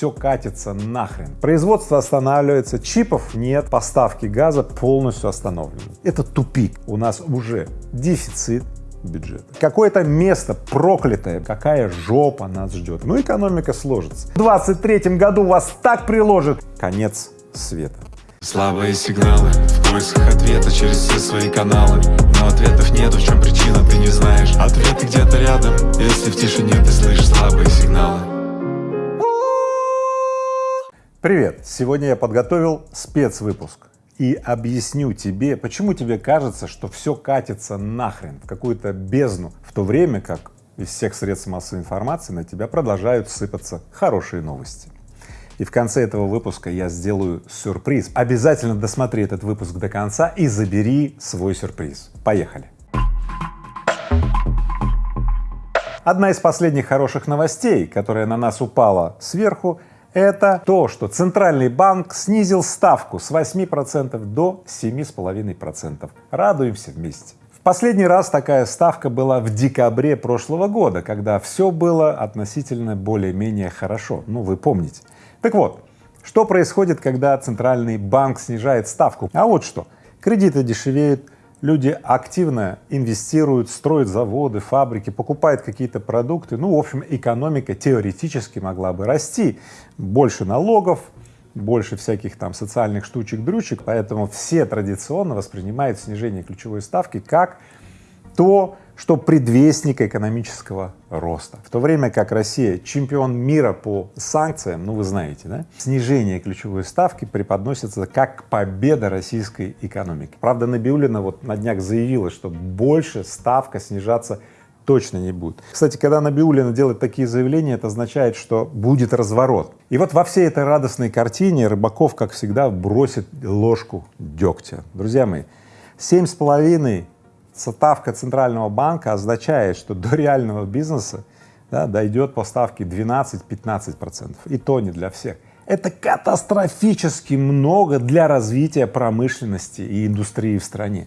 все катится нахрен. Производство останавливается, чипов нет, поставки газа полностью остановлены. Это тупик. У нас уже дефицит бюджета. Какое-то место проклятое, какая жопа нас ждет. Ну, экономика сложится. В 23 году вас так приложит. Конец света. Слабые сигналы в поисках ответа через все свои каналы Но ответов нет, в чем причина, ты не знаешь Ответы где-то рядом, если в тишине ты слышишь слабые сигналы Привет! Сегодня я подготовил спецвыпуск и объясню тебе, почему тебе кажется, что все катится нахрен в какую-то бездну, в то время как из всех средств массовой информации на тебя продолжают сыпаться хорошие новости. И в конце этого выпуска я сделаю сюрприз. Обязательно досмотри этот выпуск до конца и забери свой сюрприз. Поехали! Одна из последних хороших новостей, которая на нас упала сверху, это то, что Центральный банк снизил ставку с 8% до 7,5%. Радуемся вместе. В последний раз такая ставка была в декабре прошлого года, когда все было относительно более-менее хорошо. Ну, вы помните. Так вот, что происходит, когда Центральный банк снижает ставку? А вот что. Кредиты дешевеют, люди активно инвестируют, строят заводы, фабрики, покупают какие-то продукты. Ну, в общем, экономика теоретически могла бы расти. Больше налогов, больше всяких там социальных штучек-дрючек, поэтому все традиционно воспринимают снижение ключевой ставки как то, что предвестник экономического роста. В то время как Россия чемпион мира по санкциям, ну вы знаете, да, снижение ключевой ставки преподносится как победа российской экономики. Правда, Набиулина вот на днях заявила, что больше ставка снижаться точно не будет. Кстати, когда Набиулина делает такие заявления, это означает, что будет разворот. И вот во всей этой радостной картине Рыбаков, как всегда, бросит ложку дегтя. Друзья мои, семь с половиной ставка Центрального банка означает, что до реального бизнеса да, дойдет по ставке 12-15 процентов, и то не для всех. Это катастрофически много для развития промышленности и индустрии в стране.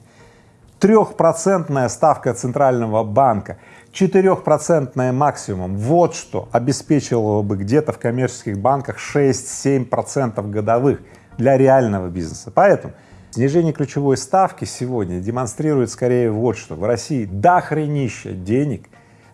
Трехпроцентная ставка Центрального банка, четырехпроцентная максимум, вот что обеспечивало бы где-то в коммерческих банках 6-7 процентов годовых для реального бизнеса. Поэтому Снижение ключевой ставки сегодня демонстрирует скорее вот что. В России дохренища денег,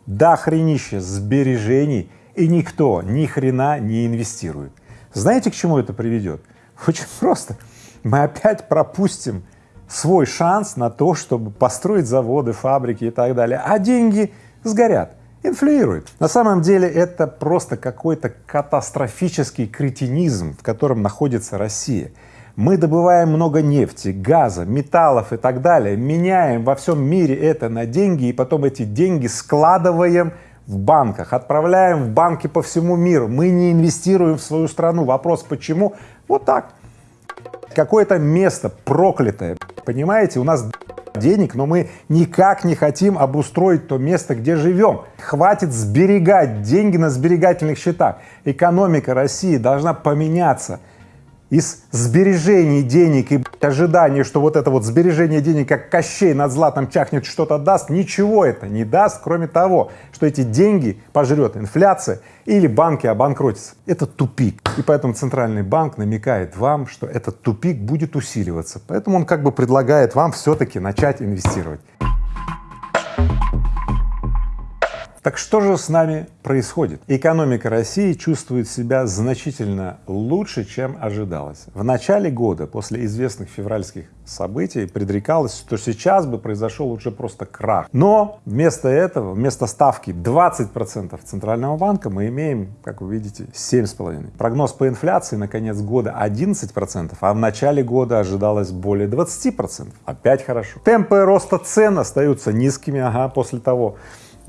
дохренища сбережений, и никто ни хрена не инвестирует. Знаете, к чему это приведет? Очень просто. Мы опять пропустим свой шанс на то, чтобы построить заводы, фабрики и так далее, а деньги сгорят, инфлюируют. На самом деле это просто какой-то катастрофический кретинизм, в котором находится Россия. Мы добываем много нефти, газа, металлов и так далее, меняем во всем мире это на деньги и потом эти деньги складываем в банках, отправляем в банки по всему миру. Мы не инвестируем в свою страну. Вопрос почему? Вот так. Какое-то место проклятое, понимаете, у нас денег, но мы никак не хотим обустроить то место, где живем. Хватит сберегать деньги на сберегательных счетах. Экономика России должна поменяться из сбережений денег и ожидания, что вот это вот сбережение денег, как Кощей над златом чахнет, что-то даст, ничего это не даст, кроме того, что эти деньги пожрет инфляция или банки обанкротятся. Это тупик. И поэтому Центральный банк намекает вам, что этот тупик будет усиливаться. Поэтому он как бы предлагает вам все-таки начать инвестировать. Так что же с нами происходит? Экономика России чувствует себя значительно лучше, чем ожидалось. В начале года, после известных февральских событий, предрекалось, что сейчас бы произошел уже просто крах. Но вместо этого, вместо ставки 20 процентов Центрального банка мы имеем, как вы видите, 7,5. Прогноз по инфляции на конец года 11 процентов, а в начале года ожидалось более 20 процентов. Опять хорошо. Темпы роста цен остаются низкими, ага, после того,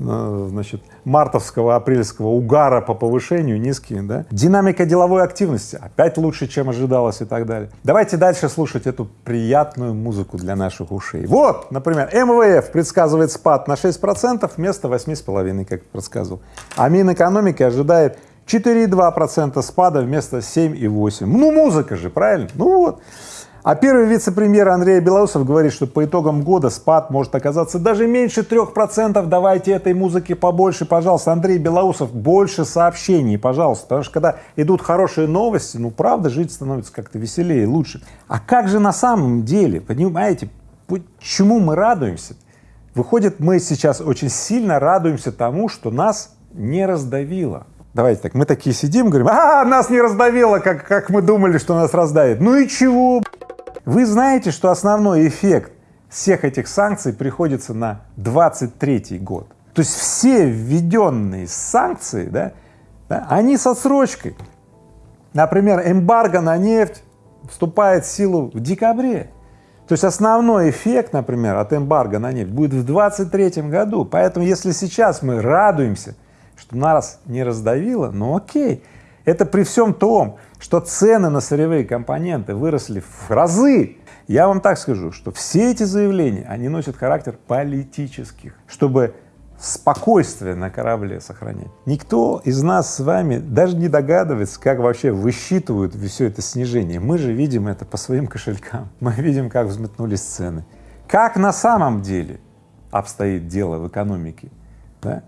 значит, мартовского, апрельского угара по повышению низкие, да. Динамика деловой активности опять лучше, чем ожидалось и так далее. Давайте дальше слушать эту приятную музыку для наших ушей. Вот, например, МВФ предсказывает спад на 6 процентов вместо 8,5, как предсказывал. А Минэкономики ожидает 4,2 процента спада вместо 7,8. Ну, музыка же, правильно? Ну вот. А первый вице-премьер Андрей Белоусов говорит, что по итогам года спад может оказаться даже меньше трех процентов. Давайте этой музыки побольше, пожалуйста. Андрей Белоусов, больше сообщений, пожалуйста. Потому что когда идут хорошие новости, ну правда жить становится как-то веселее, лучше. А как же на самом деле, понимаете, почему мы радуемся? Выходит, мы сейчас очень сильно радуемся тому, что нас не раздавило. Давайте так, мы такие сидим, говорим, а, нас не раздавило, как, как мы думали, что нас раздавит. Ну и чего? Вы знаете, что основной эффект всех этих санкций приходится на 23 год. То есть все введенные санкции, да, да, они с отсрочкой. Например, эмбарго на нефть вступает в силу в декабре. То есть основной эффект, например, от эмбарго на нефть будет в 23 году. Поэтому если сейчас мы радуемся, что нас не раздавило, ну окей, это при всем том, что цены на сырьевые компоненты выросли в разы. Я вам так скажу, что все эти заявления, они носят характер политических, чтобы спокойствие на корабле сохранять. Никто из нас с вами даже не догадывается, как вообще высчитывают все это снижение. Мы же видим это по своим кошелькам, мы видим, как взметнулись цены. Как на самом деле обстоит дело в экономике, да?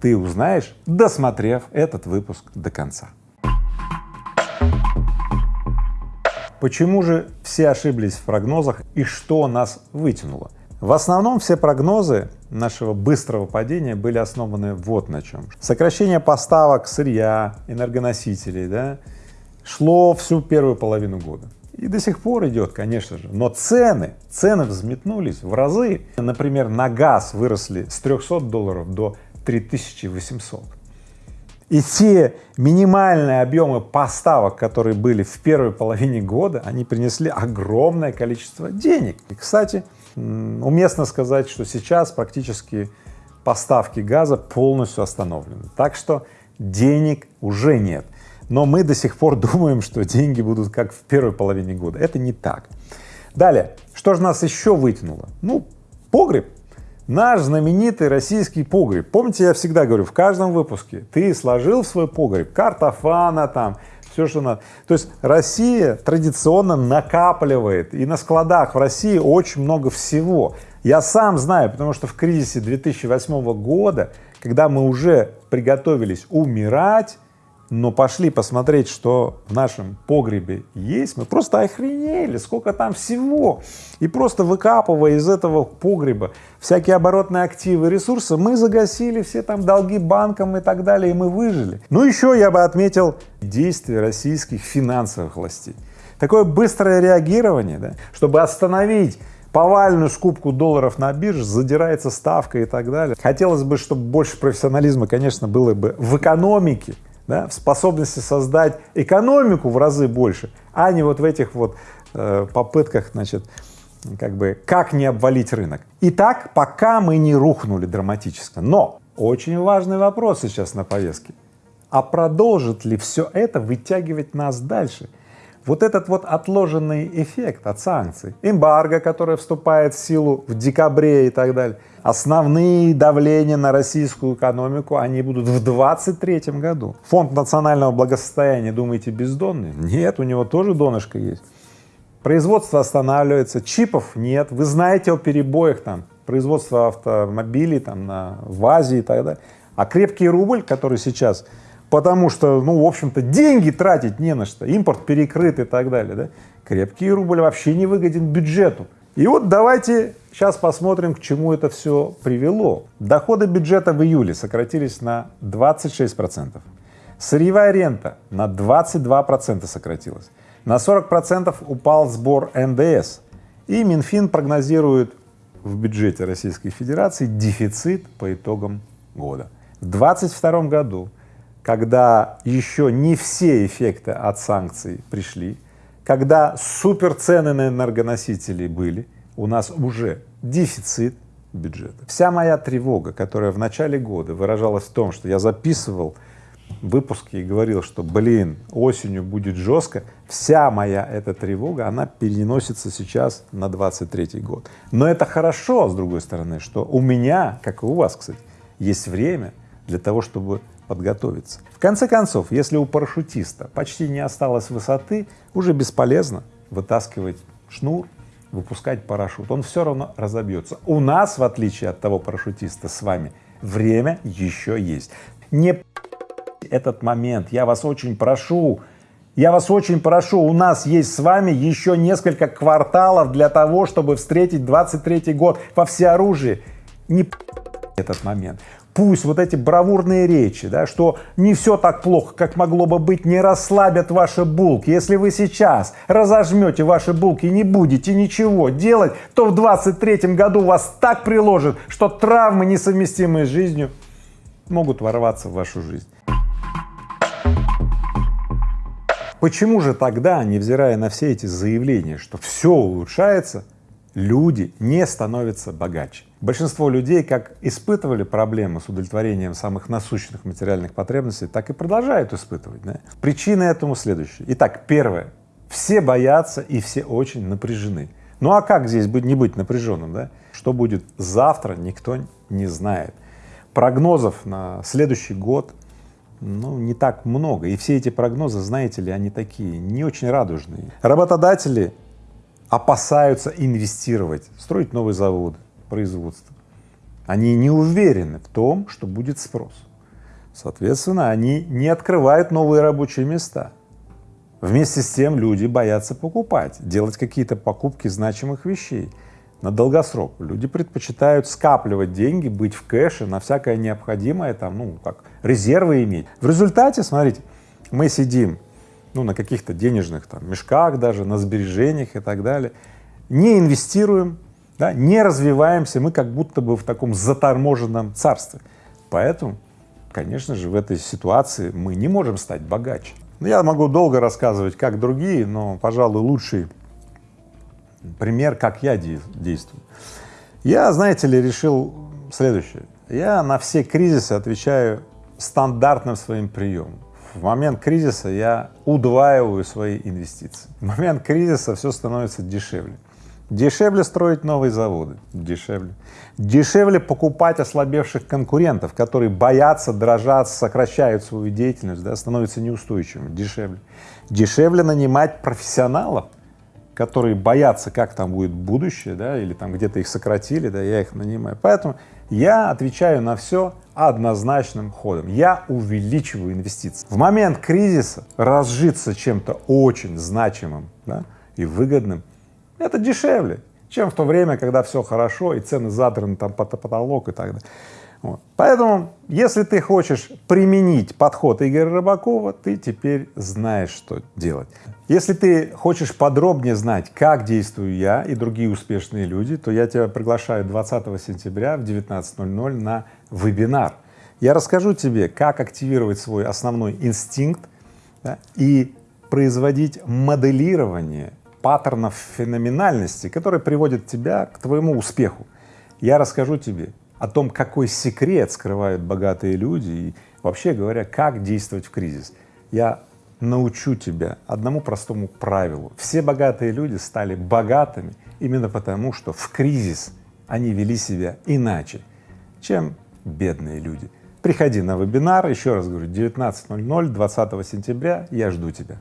ты узнаешь, досмотрев этот выпуск до конца. Почему же все ошиблись в прогнозах и что нас вытянуло? В основном все прогнозы нашего быстрого падения были основаны вот на чем. Сокращение поставок сырья, энергоносителей, да, шло всю первую половину года. И до сих пор идет, конечно же, но цены, цены взметнулись в разы. Например, на газ выросли с 300 долларов до 3800. И те минимальные объемы поставок, которые были в первой половине года, они принесли огромное количество денег. И, кстати, уместно сказать, что сейчас практически поставки газа полностью остановлены. Так что денег уже нет. Но мы до сих пор думаем, что деньги будут как в первой половине года. Это не так. Далее, что же нас еще вытянуло? Ну, погреб Наш знаменитый российский погреб. Помните, я всегда говорю, в каждом выпуске ты сложил в свой погреб картофана там, все, что надо. То есть Россия традиционно накапливает, и на складах в России очень много всего. Я сам знаю, потому что в кризисе 2008 года, когда мы уже приготовились умирать, но пошли посмотреть, что в нашем погребе есть, мы просто охренели, сколько там всего. И просто выкапывая из этого погреба всякие оборотные активы, ресурсы, мы загасили все там долги банкам и так далее, и мы выжили. Ну еще я бы отметил действия российских финансовых властей. Такое быстрое реагирование, да, чтобы остановить повальную скупку долларов на бирже, задирается ставка и так далее. Хотелось бы, чтобы больше профессионализма, конечно, было бы в экономике, да, в способности создать экономику в разы больше, а не вот в этих вот э, попытках, значит, как бы, как не обвалить рынок. Итак, пока мы не рухнули драматически, но очень важный вопрос сейчас на повестке. А продолжит ли все это вытягивать нас дальше? Вот этот вот отложенный эффект от санкций, эмбарго, которое вступает в силу в декабре и так далее, основные давления на российскую экономику, они будут в 23 году. Фонд национального благосостояния, думаете, бездонный? Нет, у него тоже донышко есть. Производство останавливается, чипов нет, вы знаете о перебоях там, производства автомобилей там на, в Азии и так далее. А крепкий рубль, который сейчас потому что, ну, в общем-то, деньги тратить не на что, импорт перекрыт и так далее, да, крепкий рубль вообще не выгоден бюджету. И вот давайте сейчас посмотрим, к чему это все привело. Доходы бюджета в июле сократились на 26 процентов, сырьевая рента на 22 процента сократилась, на 40 процентов упал сбор НДС, и Минфин прогнозирует в бюджете Российской Федерации дефицит по итогам года. В 2022 году когда еще не все эффекты от санкций пришли, когда супер цены на энергоносители были, у нас уже дефицит бюджета. Вся моя тревога, которая в начале года выражалась в том, что я записывал выпуски и говорил, что, блин, осенью будет жестко, вся моя эта тревога, она переносится сейчас на 23 год. Но это хорошо, с другой стороны, что у меня, как и у вас, кстати, есть время для того, чтобы подготовиться. В конце концов, если у парашютиста почти не осталось высоты, уже бесполезно вытаскивать шнур, выпускать парашют, он все равно разобьется. У нас, в отличие от того парашютиста с вами, время еще есть. Не этот момент, я вас очень прошу, я вас очень прошу, у нас есть с вами еще несколько кварталов для того, чтобы встретить 23 год во всеоружии. Не этот момент. Пусть вот эти бравурные речи, да, что не все так плохо, как могло бы быть, не расслабят ваши булки. Если вы сейчас разожмете ваши булки и не будете ничего делать, то в 23 году вас так приложит, что травмы, несовместимые с жизнью, могут ворваться в вашу жизнь. Почему же тогда, невзирая на все эти заявления, что все улучшается, люди не становятся богаче? Большинство людей как испытывали проблемы с удовлетворением самых насущных материальных потребностей, так и продолжают испытывать. Да? Причины этому следующие. Итак, первое. Все боятся и все очень напряжены. Ну а как здесь быть, не быть напряженным, да? Что будет завтра, никто не знает. Прогнозов на следующий год ну, не так много. И все эти прогнозы, знаете ли, они такие не очень радужные. Работодатели опасаются инвестировать, строить новые заводы, производства. Они не уверены в том, что будет спрос. Соответственно, они не открывают новые рабочие места. Вместе с тем люди боятся покупать, делать какие-то покупки значимых вещей на долгосрок. Люди предпочитают скапливать деньги, быть в кэше на всякое необходимое, там, ну, как резервы иметь. В результате, смотрите, мы сидим, ну, на каких-то денежных там мешках даже, на сбережениях и так далее, не инвестируем, да, не развиваемся, мы как будто бы в таком заторможенном царстве. Поэтому, конечно же, в этой ситуации мы не можем стать богаче. Я могу долго рассказывать, как другие, но, пожалуй, лучший пример, как я действую. Я, знаете ли, решил следующее. Я на все кризисы отвечаю стандартным своим приемом. В момент кризиса я удваиваю свои инвестиции. В момент кризиса все становится дешевле. Дешевле строить новые заводы, дешевле. Дешевле покупать ослабевших конкурентов, которые боятся, дрожат, сокращают свою деятельность, да, становятся неустойчивыми, дешевле. Дешевле нанимать профессионалов, которые боятся, как там будет будущее, да, или там где-то их сократили, да, я их нанимаю. Поэтому я отвечаю на все однозначным ходом. Я увеличиваю инвестиции. В момент кризиса разжиться чем-то очень значимым да, и выгодным это дешевле, чем в то время, когда все хорошо и цены задраны там под потолок и так далее. Вот. Поэтому, если ты хочешь применить подход Игоря Рыбакова, ты теперь знаешь, что делать. Если ты хочешь подробнее знать, как действую я и другие успешные люди, то я тебя приглашаю 20 сентября в 19.00 на вебинар. Я расскажу тебе, как активировать свой основной инстинкт да, и производить моделирование паттернов феноменальности, которые приводят тебя к твоему успеху. Я расскажу тебе о том, какой секрет скрывают богатые люди и вообще говоря, как действовать в кризис. Я научу тебя одному простому правилу. Все богатые люди стали богатыми именно потому, что в кризис они вели себя иначе, чем бедные люди. Приходи на вебинар, еще раз говорю, 19.00, 20 сентября, я жду тебя.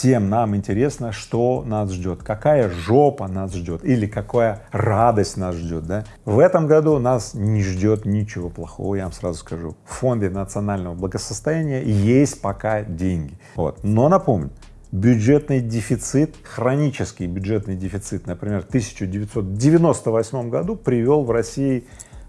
Всем нам интересно, что нас ждет, какая жопа нас ждет или какая радость нас ждет, да. В этом году нас не ждет ничего плохого, я вам сразу скажу. В фонде национального благосостояния есть пока деньги, вот. Но напомню, бюджетный дефицит, хронический бюджетный дефицит, например, в 1998 году привел в России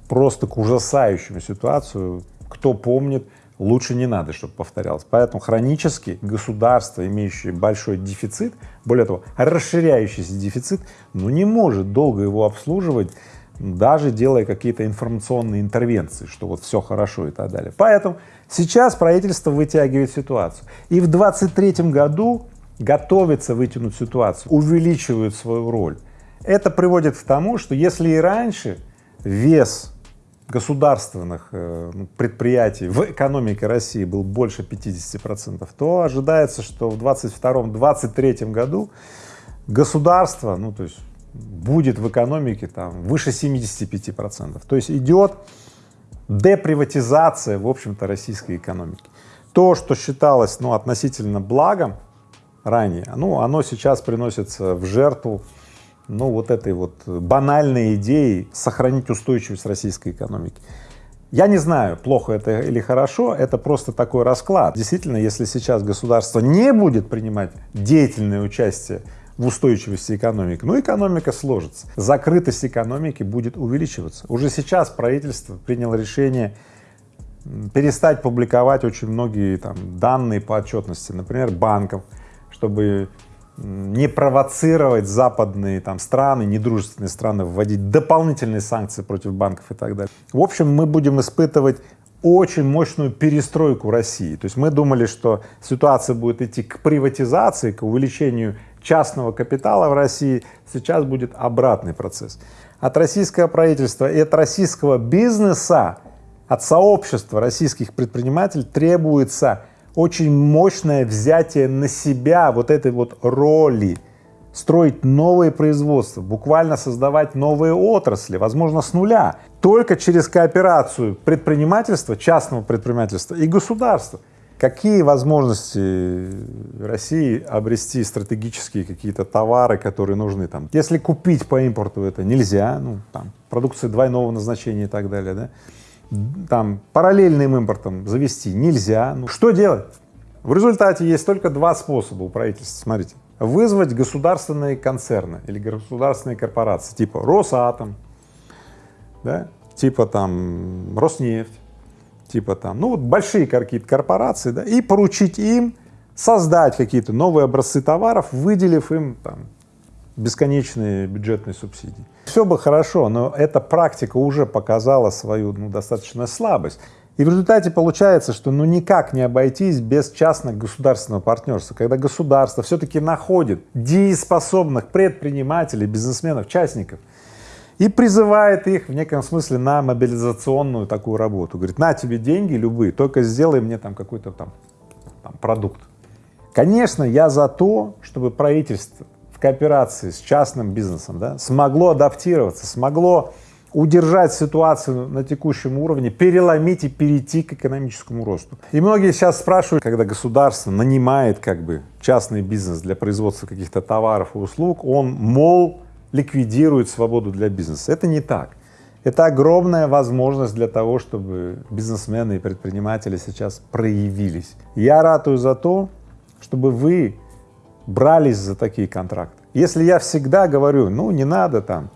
просто к ужасающему ситуацию, кто помнит, лучше не надо, чтобы повторялось. Поэтому хронически государство, имеющее большой дефицит, более того, расширяющийся дефицит, ну не может долго его обслуживать, даже делая какие-то информационные интервенции, что вот все хорошо и так далее. Поэтому сейчас правительство вытягивает ситуацию. И в 23 году готовится вытянуть ситуацию, увеличивают свою роль. Это приводит к тому, что если и раньше вес государственных э, ну, предприятий в экономике России был больше 50 процентов, то ожидается, что в 22-23 году государство, ну то есть будет в экономике там выше 75 процентов. То есть идет деприватизация, в общем-то, российской экономики. То, что считалось, ну, относительно благом, ранее, ну, оно сейчас приносится в жертву, ну, вот этой вот банальной идеи сохранить устойчивость российской экономики. Я не знаю, плохо это или хорошо, это просто такой расклад. Действительно, если сейчас государство не будет принимать деятельное участие в устойчивости экономики, ну, экономика сложится, закрытость экономики будет увеличиваться. Уже сейчас правительство приняло решение перестать публиковать очень многие там данные по отчетности, например, банков, чтобы не провоцировать западные там страны, недружественные страны, вводить дополнительные санкции против банков и так далее. В общем, мы будем испытывать очень мощную перестройку России. То есть мы думали, что ситуация будет идти к приватизации, к увеличению частного капитала в России, сейчас будет обратный процесс. От российского правительства и от российского бизнеса, от сообщества российских предпринимателей требуется очень мощное взятие на себя вот этой вот роли, строить новые производства, буквально создавать новые отрасли, возможно, с нуля, только через кооперацию предпринимательства, частного предпринимательства и государства. Какие возможности России обрести стратегические какие-то товары, которые нужны там? Если купить по импорту это нельзя, ну, там, продукция двойного назначения и так далее, да? Там параллельным импортом завести нельзя. Ну, что делать? В результате есть только два способа у правительства, смотрите. Вызвать государственные концерны или государственные корпорации, типа Росатом, да, типа там Роснефть, типа там, ну вот большие какие-то корпорации, да, и поручить им создать какие-то новые образцы товаров, выделив им там бесконечные бюджетные субсидии. Все бы хорошо, но эта практика уже показала свою ну, достаточно слабость. И в результате получается, что ну никак не обойтись без частно-государственного партнерства, когда государство все-таки находит дееспособных предпринимателей, бизнесменов, частников и призывает их в неком смысле на мобилизационную такую работу. Говорит, на тебе деньги любые, только сделай мне там какой-то там, там продукт. Конечно, я за то, чтобы правительство кооперации с частным бизнесом, да, смогло адаптироваться, смогло удержать ситуацию на текущем уровне, переломить и перейти к экономическому росту. И многие сейчас спрашивают, когда государство нанимает как бы частный бизнес для производства каких-то товаров и услуг, он, мол, ликвидирует свободу для бизнеса. Это не так. Это огромная возможность для того, чтобы бизнесмены и предприниматели сейчас проявились. Я ратую за то, чтобы вы брались за такие контракты. Если я всегда говорю, ну не надо там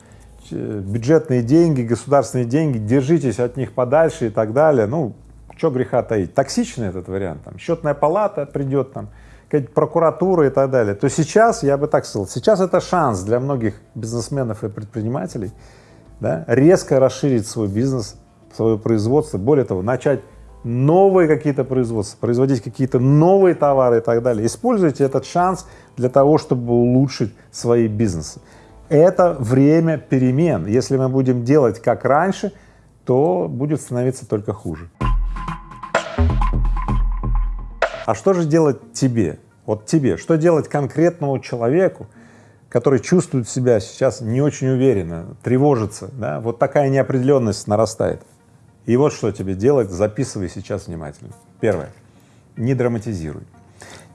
бюджетные деньги, государственные деньги, держитесь от них подальше и так далее, ну что греха таить, токсичный этот вариант, там счетная палата придет, там прокуратура и так далее, то сейчас, я бы так сказал, сейчас это шанс для многих бизнесменов и предпринимателей да, резко расширить свой бизнес, свое производство, более того, начать новые какие-то производства, производить какие-то новые товары и так далее. Используйте этот шанс для того, чтобы улучшить свои бизнесы. Это время перемен. Если мы будем делать как раньше, то будет становиться только хуже. А что же делать тебе? Вот тебе. Что делать конкретному человеку, который чувствует себя сейчас не очень уверенно, тревожится, да? вот такая неопределенность нарастает. И вот что тебе делать, записывай сейчас внимательно. Первое, не драматизируй,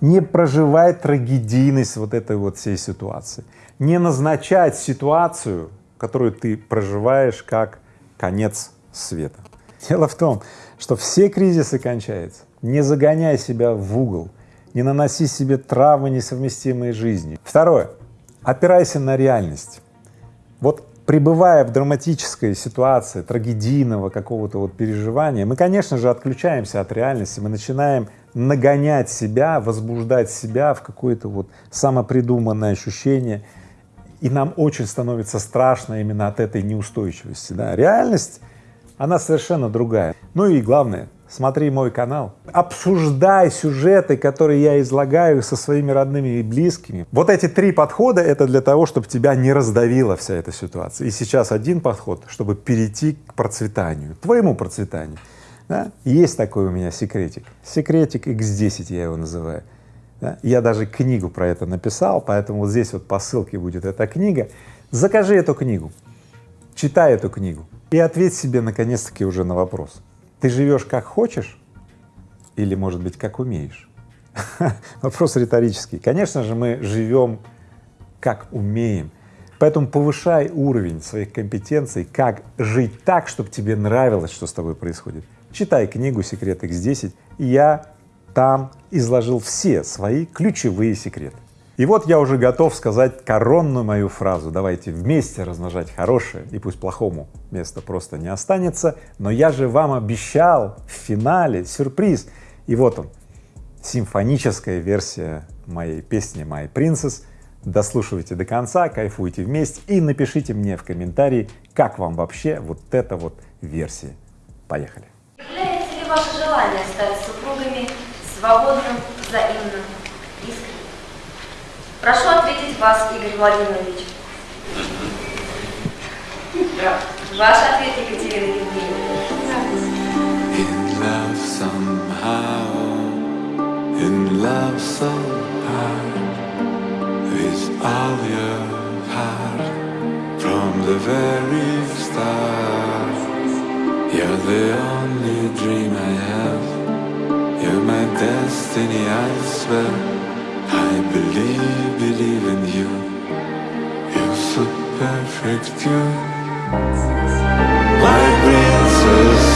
не проживай трагедийность вот этой вот всей ситуации, не назначать ситуацию, которую ты проживаешь как конец света. Дело в том, что все кризисы кончаются. Не загоняй себя в угол, не наноси себе травмы, несовместимые с жизнью. Второе, опирайся на реальность. Пребывая в драматической ситуации, трагедийного какого-то вот переживания, мы, конечно же, отключаемся от реальности, мы начинаем нагонять себя, возбуждать себя в какое-то вот самопридуманное ощущение, и нам очень становится страшно именно от этой неустойчивости. Да? Реальность, она совершенно другая. Ну и главное, смотри мой канал, обсуждай сюжеты, которые я излагаю со своими родными и близкими. Вот эти три подхода — это для того, чтобы тебя не раздавила вся эта ситуация. И сейчас один подход, чтобы перейти к процветанию, твоему процветанию. Да? Есть такой у меня секретик, секретик X10 я его называю. Да? Я даже книгу про это написал, поэтому вот здесь вот по ссылке будет эта книга. Закажи эту книгу, читай эту книгу и ответь себе наконец-таки уже на вопрос — ты живешь как хочешь или, может быть, как умеешь? Вопрос риторический. Конечно же, мы живем как умеем, поэтому повышай уровень своих компетенций, как жить так, чтобы тебе нравилось, что с тобой происходит. Читай книгу «Секрет X10», и я там изложил все свои ключевые секреты. И вот я уже готов сказать коронную мою фразу, давайте вместе размножать хорошее, и пусть плохому места просто не останется, но я же вам обещал в финале сюрприз, и вот он, симфоническая версия моей песни «My Princess», дослушивайте до конца, кайфуйте вместе и напишите мне в комментарии, как вам вообще вот эта вот версия. Поехали! Является ли ваше желание стать супругами свободным, взаимным? Прошу ответить вас, Игорь Владимирович. Ваш ответ, Екатерина Евгеньевна. In love somehow, in love so hard, with all your heart from the very start. You're the only dream I have. You're my destiny, I swear. I believe, believe in you. You're so perfect, you. My princess,